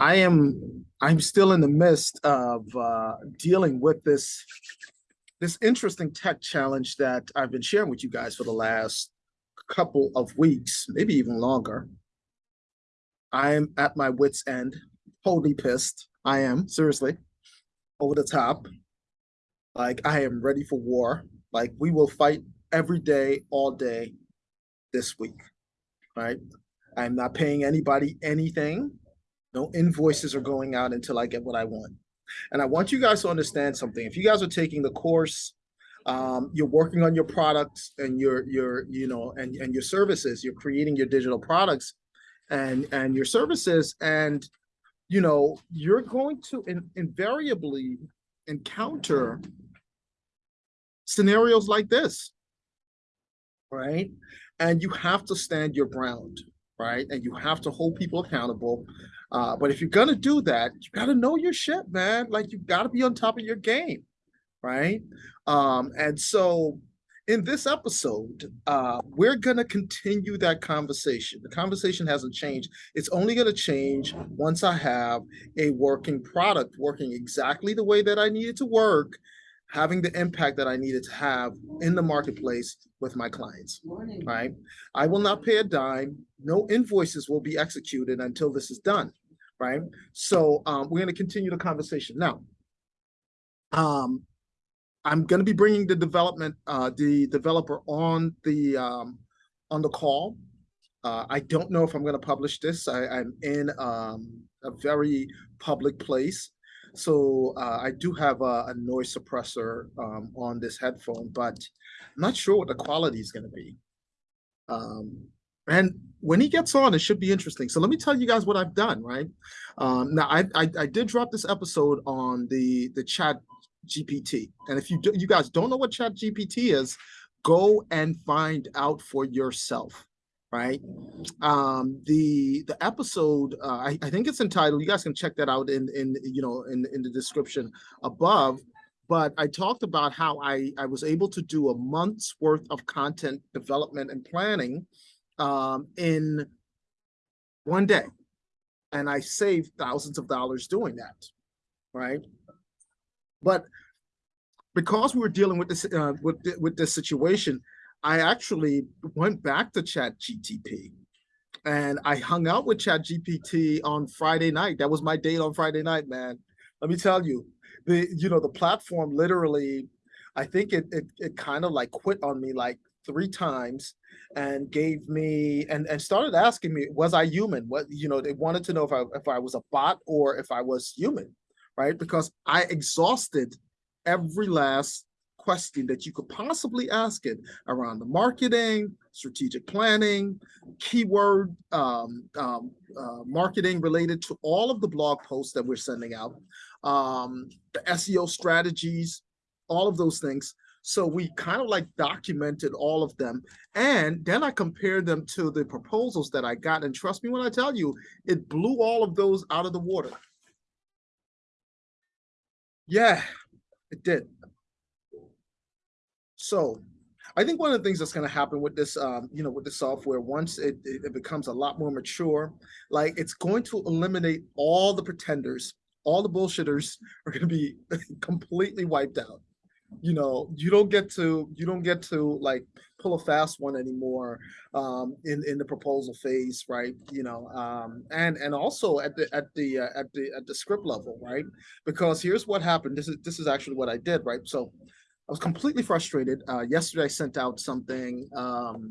I am I'm still in the midst of uh, dealing with this this interesting tech challenge that I've been sharing with you guys for the last couple of weeks, maybe even longer. I am at my wits' end, totally pissed. I am seriously over the top. Like I am ready for war. Like we will fight every day, all day this week. Right? I'm not paying anybody anything. No invoices are going out until I get what I want. And I want you guys to understand something. If you guys are taking the course, um, you're working on your products and your your you know and and your services. You're creating your digital products and and your services, and you know you're going to in, invariably encounter scenarios like this, right? And you have to stand your ground, right? And you have to hold people accountable. Uh, but if you're gonna do that, you gotta know your shit, man. Like you gotta be on top of your game, right? Um, and so in this episode, uh, we're gonna continue that conversation. The conversation hasn't changed. It's only gonna change once I have a working product working exactly the way that I need it to work, having the impact that I needed to have in the marketplace with my clients, right? I will not pay a dime. No invoices will be executed until this is done right? So um, we're going to continue the conversation now. Um, I'm going to be bringing the development, uh, the developer on the um, on the call. Uh, I don't know if I'm going to publish this. I, am in um, a very public place, so uh, I do have a, a noise suppressor um, on this headphone, but I'm not sure what the quality is going to be. Um, and when he gets on, it should be interesting. So let me tell you guys what I've done, right? Um, now, I, I, I did drop this episode on the the chat GPT. And if you do, you guys don't know what chat GPT is, go and find out for yourself right um the the episode uh, I, I think it's entitled you guys can check that out in in you know in in the description above but i talked about how i i was able to do a month's worth of content development and planning um, in one day. And I saved thousands of dollars doing that, right? But because we were dealing with this uh, with with this situation, I actually went back to Chat GTP and I hung out with Chat GPT on Friday night. That was my date on Friday night, man. Let me tell you, the you know the platform literally, I think it it, it kind of like quit on me like three times and gave me and and started asking me was i human what you know they wanted to know if i if i was a bot or if i was human right because i exhausted every last question that you could possibly ask it around the marketing strategic planning keyword um, um, uh, marketing related to all of the blog posts that we're sending out um, the seo strategies all of those things so we kind of like documented all of them. And then I compared them to the proposals that I got. And trust me when I tell you, it blew all of those out of the water. Yeah, it did. So I think one of the things that's going to happen with this, um, you know, with the software, once it, it becomes a lot more mature, like it's going to eliminate all the pretenders, all the bullshitters are going to be completely wiped out. You know you don't get to you don't get to like pull a fast one anymore um in in the proposal phase right? You know um and and also at the at the uh, at the at the script level right? Because here's what happened. This is this is actually what i did right? So i was completely frustrated uh yesterday i sent out something um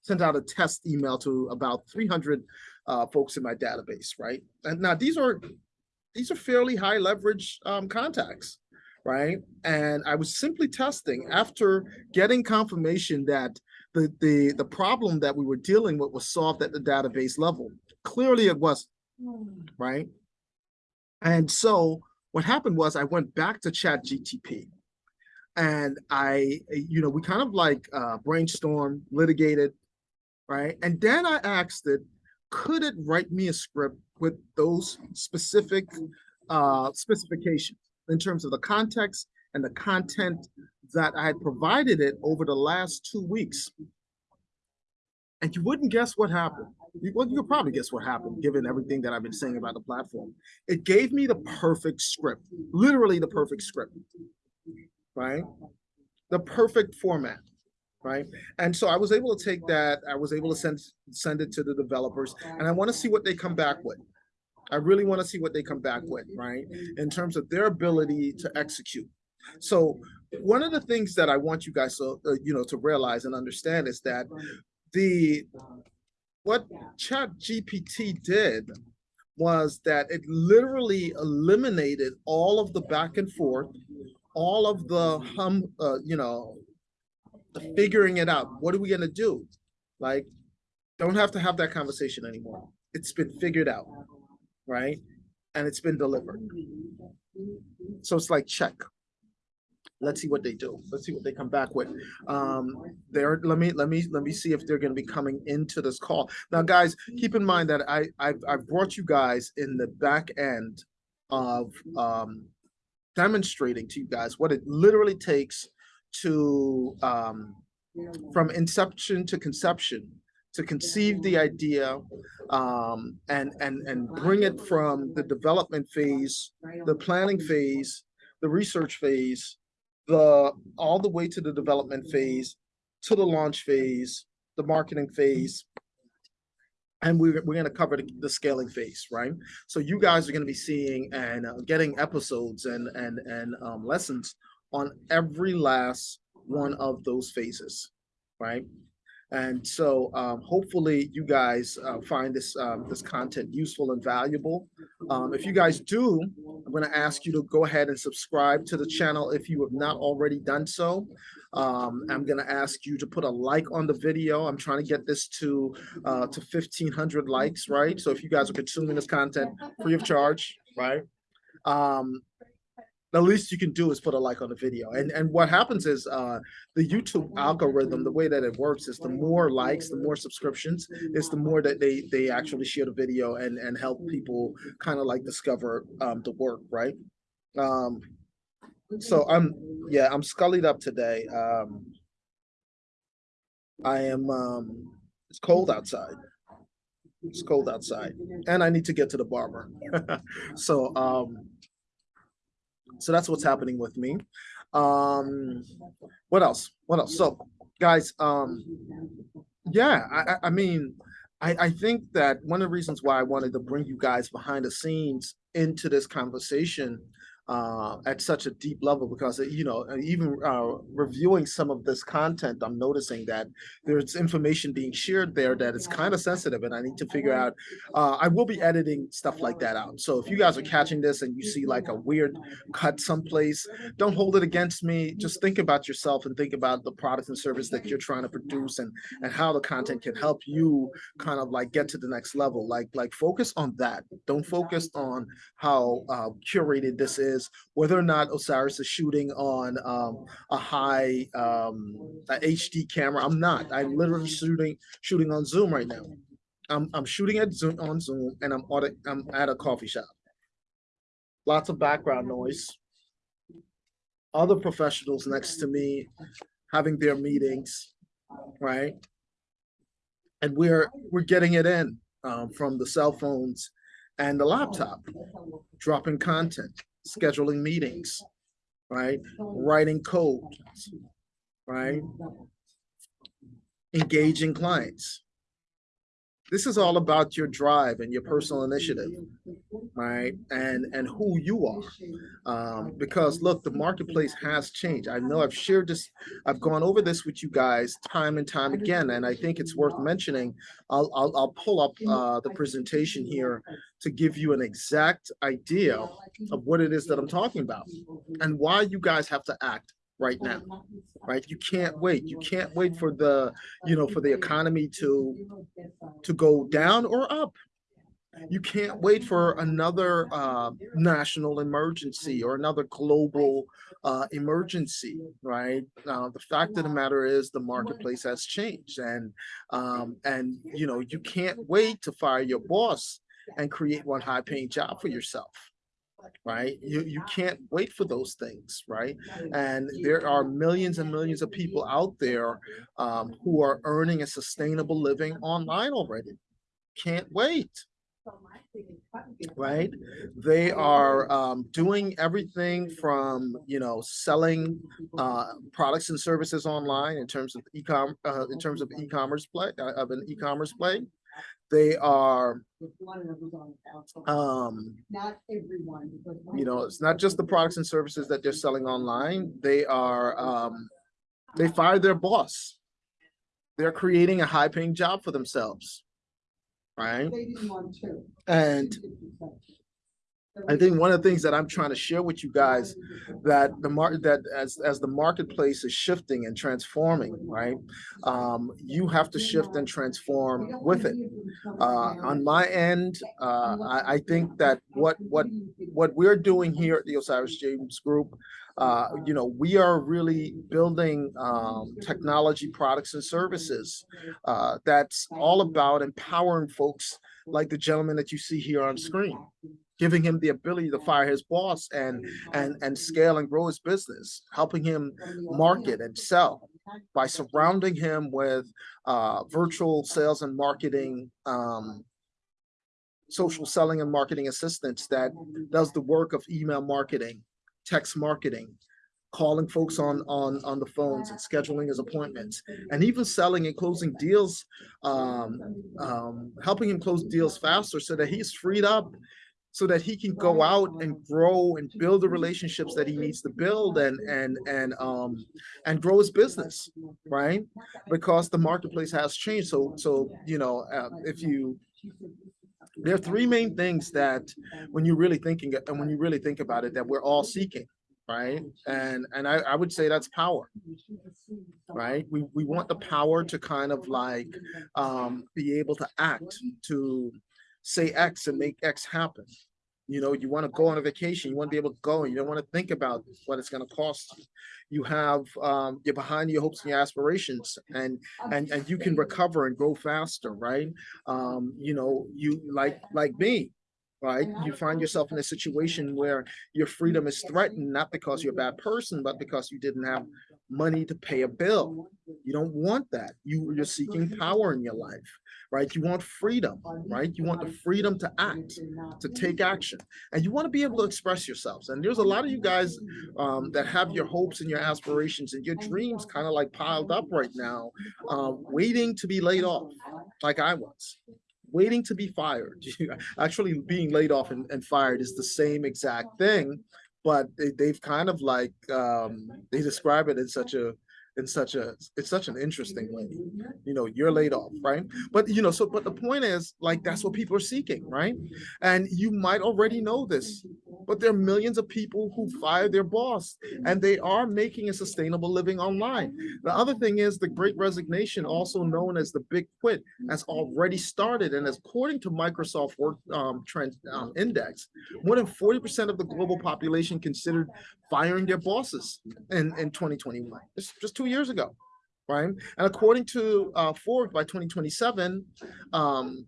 sent out a test email to about 300 uh folks in my database right and now these are these are fairly high leverage um contacts right? And I was simply testing after getting confirmation that the, the, the problem that we were dealing with was solved at the database level. Clearly it was, right? And so what happened was I went back to chat GTP and I, you know, we kind of like uh, brainstormed, litigated, right? And then I asked it, could it write me a script with those specific uh, specifications? in terms of the context and the content that I had provided it over the last two weeks. And you wouldn't guess what happened. You, well, you probably guess what happened, given everything that I've been saying about the platform. It gave me the perfect script, literally the perfect script, right? The perfect format, right? And so I was able to take that, I was able to send send it to the developers, and I want to see what they come back with. I really want to see what they come back with, right? In terms of their ability to execute. So one of the things that I want you guys to, uh, you know, to realize and understand is that the what chat gpt did was that it literally eliminated all of the back and forth all of the hum uh, you know the figuring it out what are we going to do like don't have to have that conversation anymore it's been figured out right and it's been delivered so it's like check let's see what they do. Let's see what they come back with. Um, there, let me let me let me see if they're going to be coming into this call. Now, guys, keep in mind that I I've, I've brought you guys in the back end of um, demonstrating to you guys what it literally takes to um, from inception to conception to conceive the idea um, and and and bring it from the development phase, the planning phase, the research phase, the all the way to the development phase, to the launch phase, the marketing phase. And we're, we're going to cover the, the scaling phase, right? So you guys are going to be seeing and uh, getting episodes and and and um, lessons on every last one of those phases, right? And so um, hopefully you guys uh, find this um, this content useful and valuable. Um, if you guys do, I'm going to ask you to go ahead and subscribe to the channel if you have not already done so. Um, I'm going to ask you to put a like on the video. I'm trying to get this to uh, to 1,500 likes, right? So if you guys are consuming this content free of charge, right? The least you can do is put a like on the video. And and what happens is uh, the YouTube algorithm, the way that it works is the more likes, the more subscriptions, is the more that they they actually share the video and and help people kind of like discover um, the work, right? Um, so I'm yeah, I'm scullied up today. Um, I am um, it's cold outside. It's cold outside, and I need to get to the barber. so um, so that's what's happening with me. Um, what else? What else? So guys, um, yeah, I, I mean, I, I think that one of the reasons why I wanted to bring you guys behind the scenes into this conversation uh, at such a deep level because you know even uh, reviewing some of this content i'm noticing that there's information being shared there that is kind of sensitive and i need to figure out uh, i will be editing stuff like that out. So if you guys are catching this and you see like a weird cut someplace don't hold it against me. Just think about yourself and think about the product and service that you're trying to produce and and how the content can help you kind of like get to the next level. Like like focus on that. Don't focus on how uh, curated this is is whether or not Osiris is shooting on um, a high um, a HD camera. I'm not. I'm literally shooting shooting on Zoom right now. I'm I'm shooting at Zoom on Zoom, and I'm at a, I'm at a coffee shop. Lots of background noise. Other professionals next to me having their meetings, right? And we're we're getting it in um, from the cell phones and the laptop, dropping content scheduling meetings, right? Writing code, right? Engaging clients. This is all about your drive and your personal initiative, right? And and who you are. Um, because look, the marketplace has changed. I know I've shared this, I've gone over this with you guys time and time again, and I think it's worth mentioning. I'll I'll, I'll pull up uh, the presentation here to give you an exact idea of what it is that I'm talking about and why you guys have to act right now right? You can't wait. You can't wait for the you know for the economy to to go down or up. You can't wait for another uh, national emergency or another global uh, emergency, right? Uh, the fact of the matter is the marketplace has changed, and um, and you know you can't wait to fire your boss and create one high-paying job for yourself right? You, you can't wait for those things, right? And there are millions and millions of people out there um, who are earning a sustainable living online already. Can't wait, right? They are um, doing everything from, you know, selling uh, products and services online in terms of e-com, uh, in terms of e-commerce play, uh, of an e-commerce play. They are, um, Not everyone. because you know, it's not just the products and services that they're selling online. They are, um, they fired their boss. They're creating a high paying job for themselves. Right? They didn't want to. And I think one of the things that I'm trying to share with you guys that the market that as as the marketplace is shifting and transforming, right? Um, you have to shift and transform with it. Uh, on my end, uh, I, I think that what what what we're doing here at the Osiris James Group, uh, you know, we are really building um, technology products and services uh, that's all about empowering folks like the gentleman that you see here on screen giving him the ability to fire his boss and and and scale and grow his business, helping him market and sell by surrounding him with uh, virtual sales and marketing, um, social selling and marketing assistants that does the work of email marketing, text marketing, calling folks on on on the phones and scheduling his appointments, and even selling and closing deals, um, um, helping him close deals faster so that he's freed up so that he can go out and grow and build the relationships that he needs to build and and and um and grow his business right. because the marketplace has changed. So so you know uh, if you there are three main things that when you're really thinking and when you really think about it that we're all seeking right? and and I, I would say that's power right? We we want the power to kind of like um be able to act to say X and make X happen. You know, you want to go on a vacation, you want to be able to go, and you don't want to think about what it's going to cost you. You have, um, you're behind your hopes and your aspirations, and and and you can recover and grow faster, right? Um, you know, you like like me, right? You find yourself in a situation where your freedom is threatened, not because you're a bad person, but because you didn't have money to pay a bill. You don't want that. You, you're seeking power in your life, right? You want freedom, right? You want the freedom to act, to take action, and you want to be able to express yourselves. And there's a lot of you guys um, that have your hopes and your aspirations and your dreams kind of like piled up right now, um, waiting to be laid off, like I was waiting to be fired. Actually being laid off and, and fired is the same exact thing, but they, they've kind of like, um, they describe it in such a, in such a, it's such an interesting way. You know, you're laid off, right? But you know, so, but the point is like, that's what people are seeking, right? And you might already know this, but there are millions of people who fire their boss and they are making a sustainable living online. The other thing is the great resignation, also known as the big quit, has already started. And according to Microsoft Work um, Trend um, Index, more than 40% of the global population considered firing their bosses in, in 2021, it's just, just two years ago, right? And according to uh, Forbes, by 2027, um,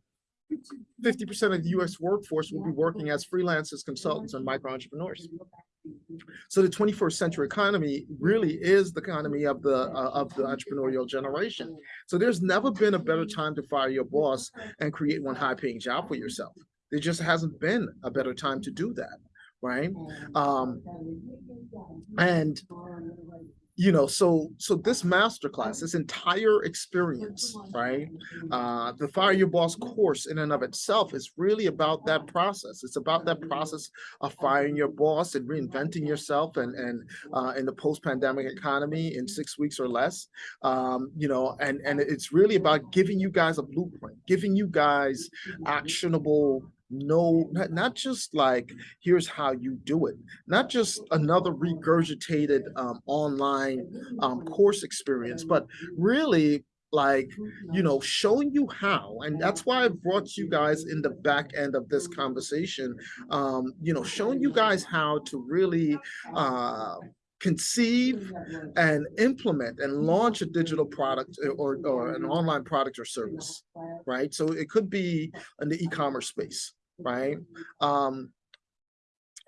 50% of the US workforce will be working as freelancers, consultants, and micro entrepreneurs. So the 21st century economy really is the economy of the uh, of the entrepreneurial generation. So there's never been a better time to fire your boss and create one high-paying job for yourself. There just hasn't been a better time to do that, right? Um, and you know, so so this masterclass, this entire experience, right? Uh, the Fire Your Boss course in and of itself is really about that process. It's about that process of firing your boss and reinventing yourself and and uh, in the post-pandemic economy in six weeks or less. Um, you know, and and it's really about giving you guys a blueprint, giving you guys actionable no not, not just like here's how you do it not just another regurgitated um, online um, course experience but really like you know showing you how and that's why i brought you guys in the back end of this conversation um you know showing you guys how to really uh conceive and implement and launch a digital product or, or an online product or service right? So it could be in the e-commerce space right? Um,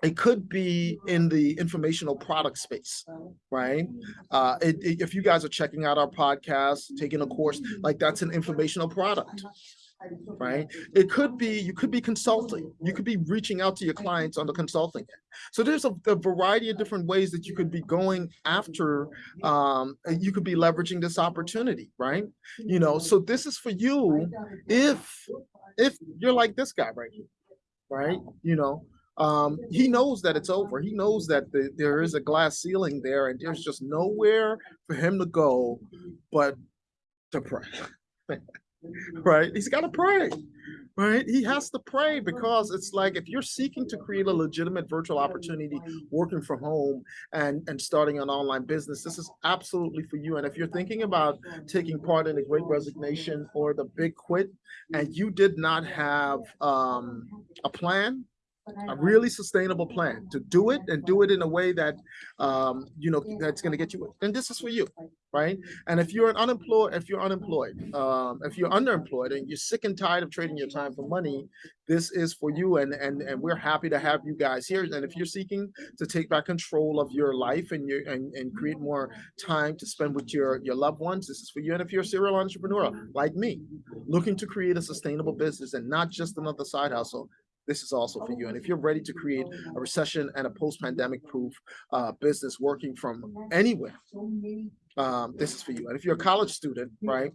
It could be in the informational product space, right? Uh, it, it- if you guys are checking out our podcast, taking a course, like that's an informational product, right? It could be, you could be consulting. You could be reaching out to your clients on the consulting. So there's a, a variety of different ways that you could be going after, um, you could be leveraging this opportunity, right? You know, so this is for you if, if you're like this guy right here, right? You know, um, he knows that it's over. He knows that the, there is a glass ceiling there and there's just nowhere for him to go but to pray. right? He's got to pray, right? He has to pray because it's like if you're seeking to create a legitimate virtual opportunity working from home and and starting an online business, this is absolutely for you. And if you're thinking about taking part in the Great Resignation or the Big Quit, and you did not have um, a plan, a really sustainable plan to do it and do it in a way that um, you know that's going to get you. And this is for you right? And if you're an unemployed, if you're unemployed, um, if you're underemployed and you're sick and tired of trading your time for money, this is for you. And and and we're happy to have you guys here. And if you're seeking to take back control of your life and your and, and create more time to spend with your your loved ones, this is for you. And if you're a serial entrepreneur like me, looking to create a sustainable business and not just another side hustle, this is also for you. And if you're ready to create a recession and a post-pandemic proof uh, business working from anywhere, um, this is for you. And if you're a college student, right,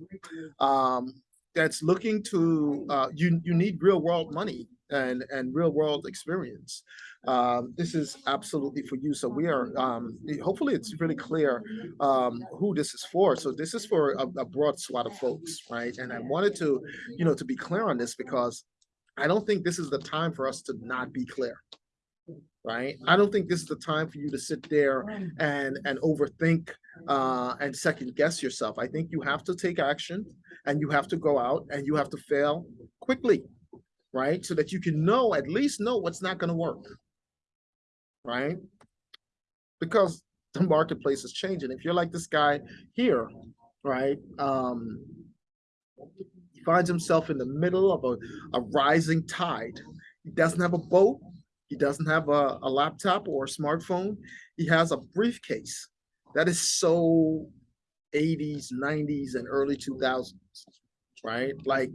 um, that's looking to, uh, you, you need real world money and, and real world experience. Um, this is absolutely for you. So we are, um, hopefully it's really clear, um, who this is for. So this is for a, a broad swath of folks, right? And I wanted to, you know, to be clear on this because I don't think this is the time for us to not be clear. Right? I don't think this is the time for you to sit there and and overthink uh and second guess yourself. I think you have to take action and you have to go out and you have to fail quickly, right? So that you can know, at least know what's not going to work. Right? Because the marketplace is changing. If you're like this guy here, right? Um finds himself in the middle of a, a rising tide. He doesn't have a boat. He doesn't have a, a laptop or a smartphone. He has a briefcase. That is so 80s, 90s, and early 2000s, right? Like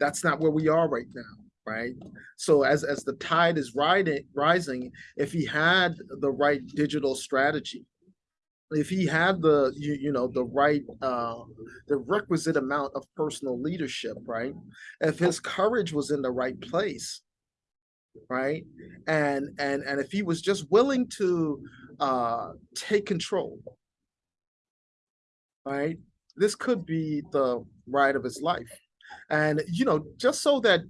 that's not where we are right now, right? So as as the tide is riding rising, if he had the right digital strategy, if he had the you, you know the right uh the requisite amount of personal leadership right? If his courage was in the right place right? And and and if he was just willing to uh take control right? This could be the ride of his life. And you know just so that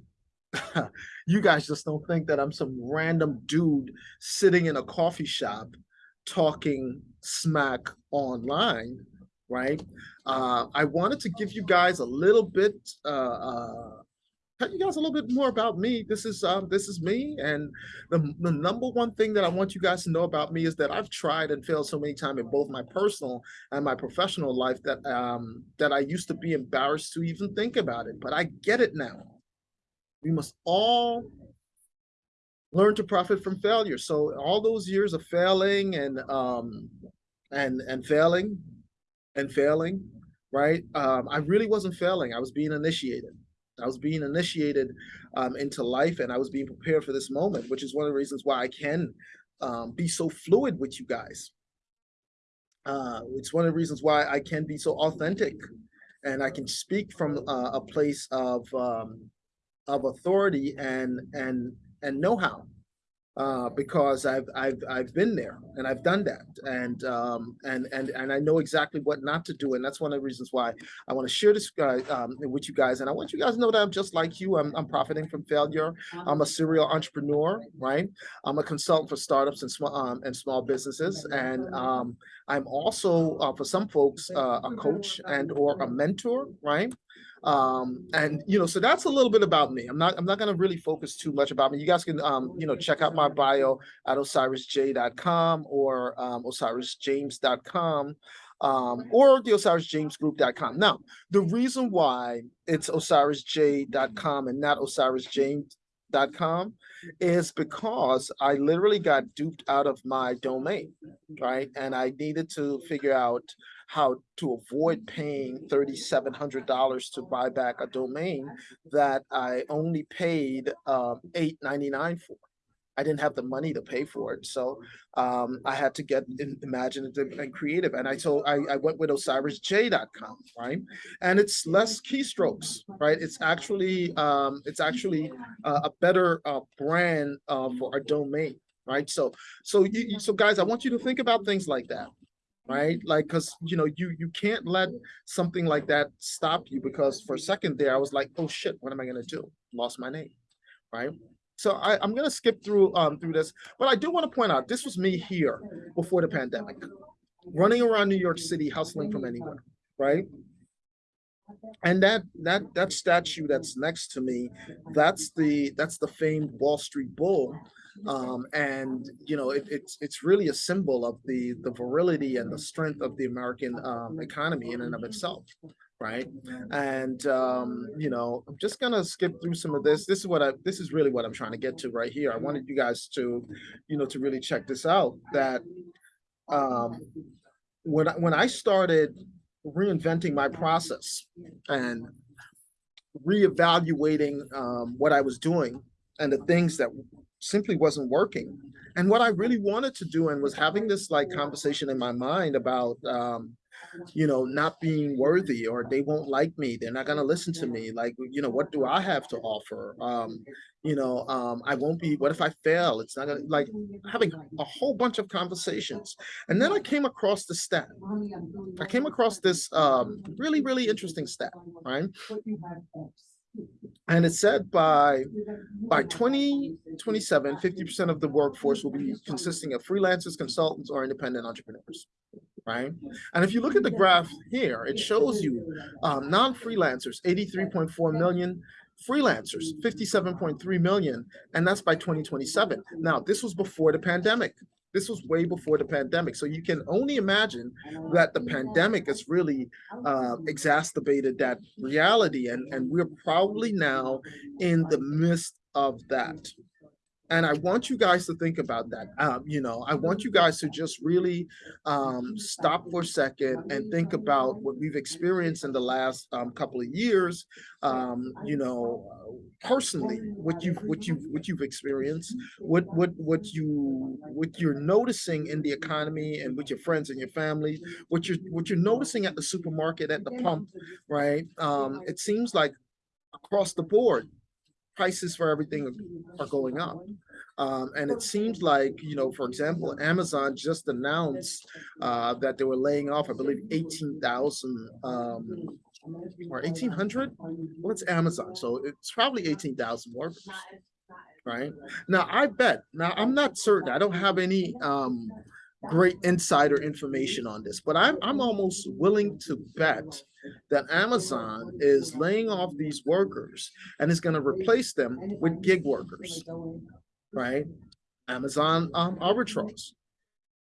you guys just don't think that i'm some random dude sitting in a coffee shop talking smack online, right? Uh, I wanted to give you guys a little bit, uh, uh, tell you guys a little bit more about me. This is um, this is me, and the the number one thing that I want you guys to know about me is that I've tried and failed so many times in both my personal and my professional life that um that I used to be embarrassed to even think about it, but I get it now. We must all learn to profit from failure. So all those years of failing and um and and failing and failing, right? Um, I really wasn't failing. I was being initiated. I was being initiated um, into life, and I was being prepared for this moment, which is one of the reasons why I can um, be so fluid with you guys. Uh, it's one of the reasons why I can be so authentic, and I can speak from uh, a place of um, of authority and and and know-how uh, because I've I've I've been there and I've done that. And um, and and and I know exactly what not to do. And that's one of the reasons why I want to share this guy um, with you guys. And I want you guys to know that I'm just like you. I'm I'm profiting from failure. I'm a serial entrepreneur right? I'm a consultant for startups and small um, and small businesses. And um, I'm also uh, for some folks uh, a coach and or a mentor right um and you know so that's a little bit about me. I'm not i'm not going to really focus too much about me. You guys can um you know check out my bio at osirisj.com or um osirisjames.com um or the osirisjamesgroup.com now the reason why it's osirisj.com and not osirisjames.com is because I literally got duped out of my domain, right? And I needed to figure out how to avoid paying thirty-seven hundred dollars to buy back a domain that I only paid um eight ninety-nine for. I didn't have the money to pay for it, so um I had to get imaginative and creative. And I told I I went with OsirisJ.com, right? And it's less keystrokes, right? It's actually um it's actually a, a better uh brand uh for a domain, right? So so you- so guys, I want you to think about things like that. Right, like, cause you know, you you can't let something like that stop you because for a second there, I was like, oh shit, what am I gonna do? Lost my name, right? So I, I'm gonna skip through um through this, but I do want to point out, this was me here before the pandemic. Running around New York City hustling from anywhere, right? And that that that statue that's next to me, that's the that's the famed Wall Street Bull. Um, and you know, it, it's it's really a symbol of the the virility and the strength of the American um, economy in and of itself, right? And um, you know, I'm just gonna skip through some of this. This is what I this is really what I'm trying to get to right here. I wanted you guys to, you know, to really check this out. That um, when I, when I started reinventing my process and reevaluating um, what I was doing and the things that simply wasn't working. And what I really wanted to do and was having this like conversation in my mind about um, you know, not being worthy or they won't like me, they're not gonna listen to me. Like, you know, what do I have to offer? Um, you know, um, I won't be, what if I fail? It's not gonna like having a whole bunch of conversations. And then I came across the stat. I came across this um really, really interesting stat, right? And it said by by 2027, 50% of the workforce will be consisting of freelancers, consultants, or independent entrepreneurs. Right. And if you look at the graph here, it shows you um, non-freelancers, 83.4 million, freelancers, 57.3 million, and that's by 2027. Now, this was before the pandemic. This was way before the pandemic. So you can only imagine that the pandemic has really uh, exacerbated that reality. And, and we're probably now in the midst of that. And I want you guys to think about that. Um, you know, I want you guys to just really um, stop for a second and think about what we've experienced in the last um, couple of years. Um, you know, personally, what you've what you what you've experienced, what what what you what you're noticing in the economy and with your friends and your family, what you're what you're noticing at the supermarket at the pump, right? Um, it seems like across the board, prices for everything are going up. Um, and it seems like, you know, for example, Amazon just announced uh, that they were laying off, I believe, 18,000 um, or 1,800. Well, it's Amazon? So it's probably 18,000 workers, right? Now, I bet, now I'm not certain, I don't have any um, great insider information on this, but I'm, I'm almost willing to bet that Amazon is laying off these workers and is going to replace them with gig workers, right? Amazon um, arbitrage.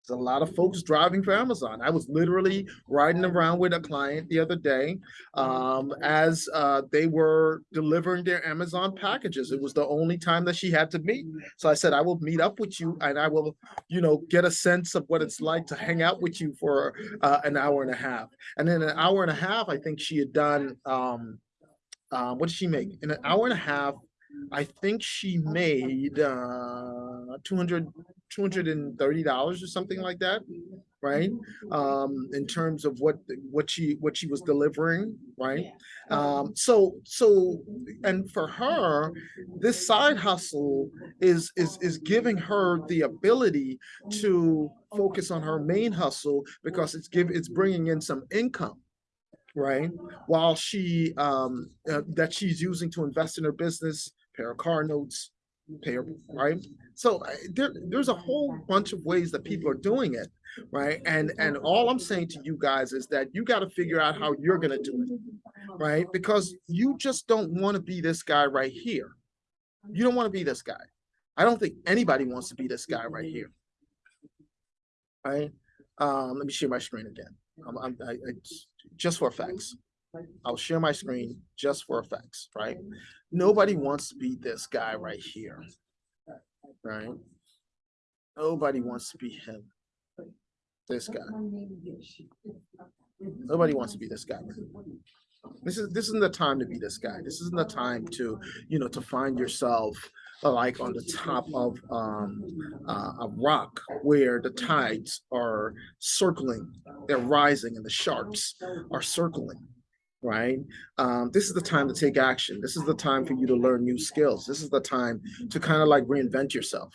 There's a lot of folks driving for Amazon. I was literally riding around with a client the other day um, as uh, they were delivering their Amazon packages. It was the only time that she had to meet. So I said, I will meet up with you and I will, you know, get a sense of what it's like to hang out with you for uh, an hour and a half. And in an hour and a half, I think she had done, um, uh, what did she make? In an hour and a half, I think she made uh, 200 $230 or something like that, right? Um, in terms of what what she what she was delivering, right? Um, so so and for her, this side hustle is is is giving her the ability to focus on her main hustle because it's give it's bringing in some income right while she um uh, that she's using to invest in her business pay of car notes pay her right? So uh, there there's a whole bunch of ways that people are doing it right? And and all i'm saying to you guys is that you got to figure out how you're going to do it right? Because you just don't want to be this guy right here. You don't want to be this guy. I don't think anybody wants to be this guy right here. Right? Um let me share my screen again. I'm, I'm I, I just for facts I'll share my screen just for effects, right? Nobody wants to be this guy right here, right? Nobody wants to be him. This guy. Nobody wants to be this guy. This is this isn't the time to be this guy. This isn't the time to, you know, to find yourself like on the top of um uh, a rock where the tides are circling, they're rising and the sharks are circling. Right? Um, this is the time to take action. This is the time for you to learn new skills. This is the time to kind of like reinvent yourself.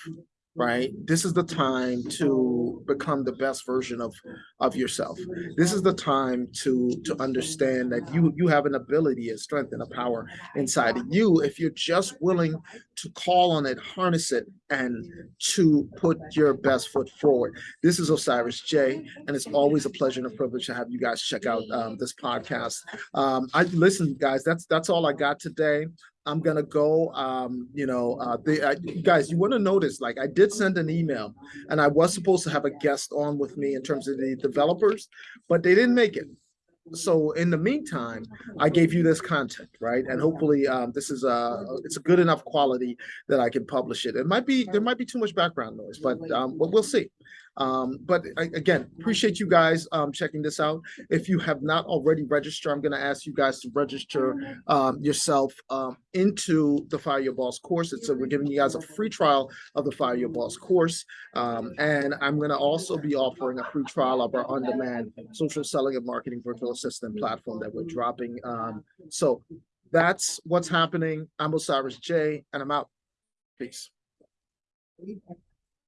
Right? This is the time to become the best version of of yourself. This is the time to to understand that you you have an ability a strength and a power inside of you if you're just willing to call on it harness it and to put your best foot forward. This is osiris j and it's always a pleasure and a privilege to have you guys check out um, this podcast. Um i listen guys that's that's all i got today i'm gonna go um you know uh uh, guys you want to notice like i did send an email and I was supposed to have a guest on with me in terms of the developers, but they didn't make it. So in the meantime, I gave you this content, right? And hopefully, um, this is a it's a good enough quality that I can publish it. It might be there might be too much background noise, but um, but we'll see. Um, but again, appreciate you guys um, checking this out. If you have not already registered, I'm going to ask you guys to register um, yourself um, into the Fire Your Boss course. It's a, we're giving you guys a free trial of the Fire Your Boss course. Um, and I'm gonna also be offering a free trial of our on-demand social selling and marketing virtual assistant platform that we're dropping. Um, so that's what's happening. I'm Osiris J and I'm out. Peace.